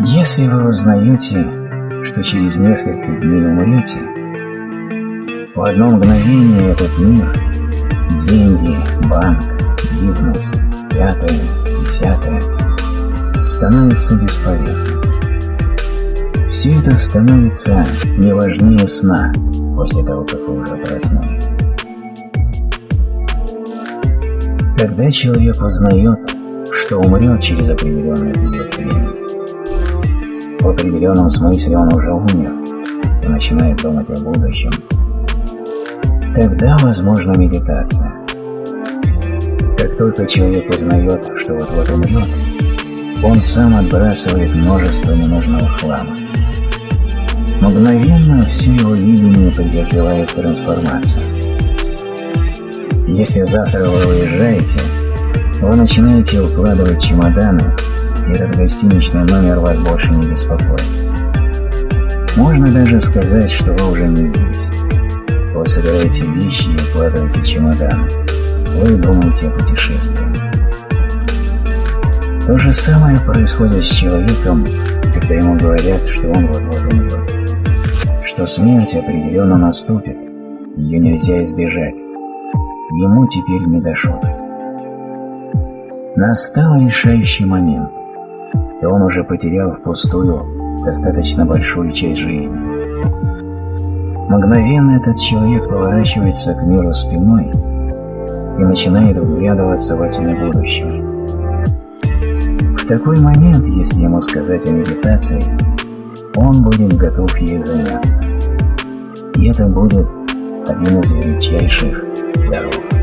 Если вы узнаете, что через несколько дней умрете, в одно мгновение этот мир, деньги, банк, бизнес, пятое, десятое, становится бесполезным. Все это становится не важнее сна после того, как вы уже проснулись. Когда человек узнает, что умрет через определенный период времени, в определенном смысле он уже умер и начинает думать о будущем, тогда возможна медитация. Как только человек узнает, что вот-вот умрет, он сам отбрасывает множество ненужного хлама. Мгновенно все его видение претерпевает трансформацию. Если завтра вы уезжаете, вы начинаете укладывать чемоданы, этот гостиничный номер вас больше не беспокоит. Можно даже сказать, что вы уже не здесь. Вы собираете вещи и укладываете чемоданы. Вы думаете о путешествии. То же самое происходит с человеком, когда ему говорят, что он вот-вот умрет. Что смерть определенно наступит, ее нельзя избежать. Ему теперь не до шуток. Настал решающий момент, и он уже потерял впустую достаточно большую часть жизни. Мгновенно этот человек поворачивается к миру спиной и начинает вглядываться во тьму будущего. В такой момент, если ему сказать о медитации, он будет готов ею заняться. И это будет один из величайших даров.